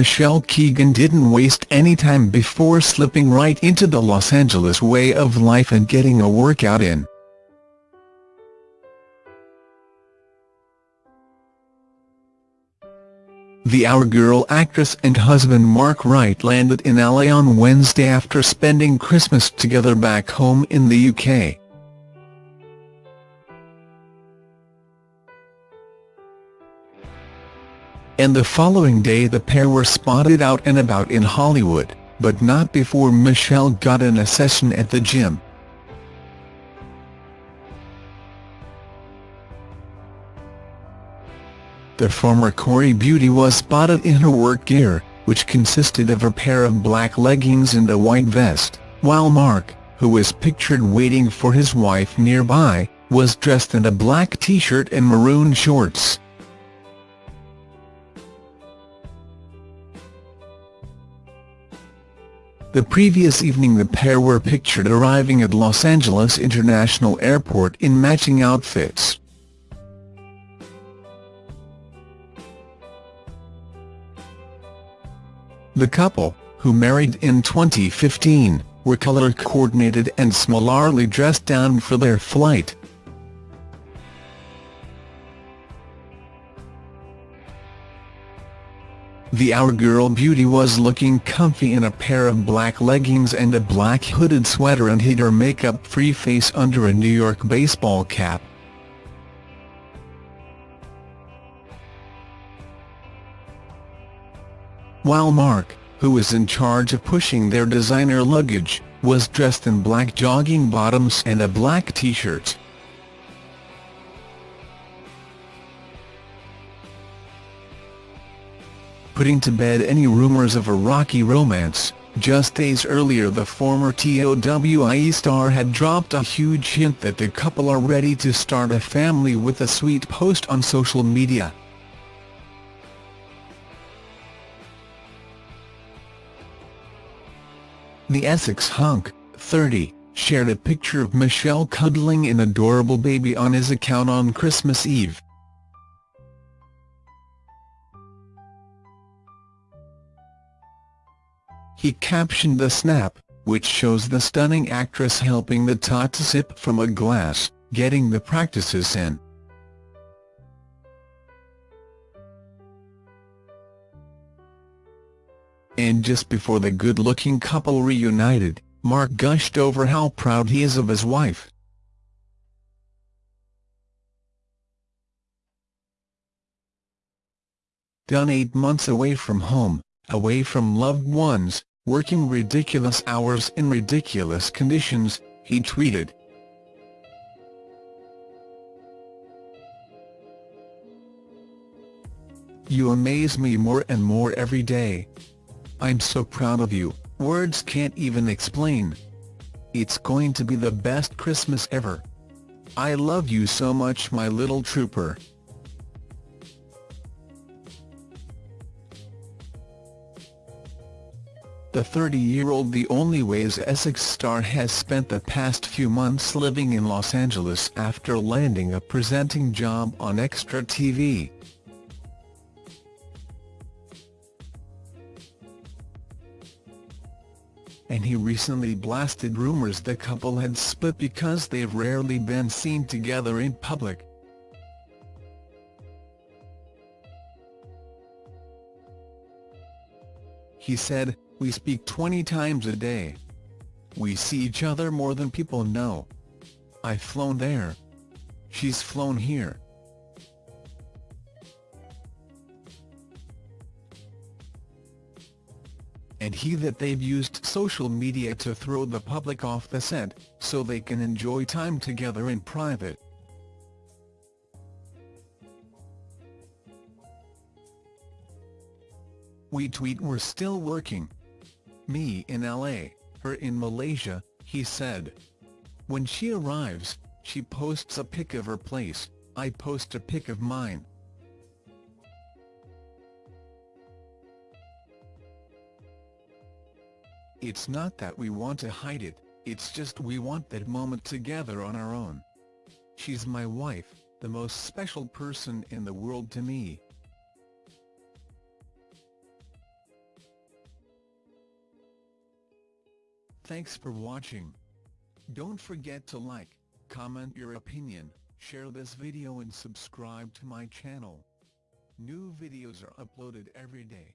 Michelle Keegan didn't waste any time before slipping right into the Los Angeles way of life and getting a workout in. The Our Girl actress and husband Mark Wright landed in LA on Wednesday after spending Christmas together back home in the UK. And the following day the pair were spotted out and about in Hollywood, but not before Michelle got in a session at the gym. The former Corrie beauty was spotted in her work gear, which consisted of a pair of black leggings and a white vest, while Mark, who was pictured waiting for his wife nearby, was dressed in a black t-shirt and maroon shorts. The previous evening the pair were pictured arriving at Los Angeles International Airport in matching outfits. The couple, who married in 2015, were color-coordinated and similarly dressed down for their flight. The Our Girl beauty was looking comfy in a pair of black leggings and a black hooded sweater and hid her makeup-free face under a New York baseball cap. while Mark, who was in charge of pushing their designer luggage, was dressed in black jogging bottoms and a black t-shirt. Putting to bed any rumors of a rocky romance, just days earlier the former TOWIE star had dropped a huge hint that the couple are ready to start a family with a sweet post on social media. The Essex hunk, 30, shared a picture of Michelle cuddling an adorable baby on his account on Christmas Eve. He captioned the snap, which shows the stunning actress helping the tot to sip from a glass, getting the practices in. And just before the good-looking couple reunited, Mark gushed over how proud he is of his wife. Done eight months away from home, away from loved ones, working ridiculous hours in ridiculous conditions, he tweeted. You amaze me more and more every day. I'm so proud of you, words can't even explain. It's going to be the best Christmas ever. I love you so much my little trooper. The 30-year-old The Only Way Is Essex star has spent the past few months living in Los Angeles after landing a presenting job on Extra TV. and he recently blasted rumors the couple had split because they've rarely been seen together in public. He said, we speak 20 times a day. We see each other more than people know. I've flown there. She's flown here. and he that they've used social media to throw the public off the scent, so they can enjoy time together in private. We tweet we're still working. Me in LA, her in Malaysia, he said. When she arrives, she posts a pic of her place, I post a pic of mine. It's not that we want to hide it, it's just we want that moment together on our own. She's my wife, the most special person in the world to me. Thanks for watching. Don't forget to like, comment your opinion, share this video and subscribe to my channel. New videos are uploaded every day.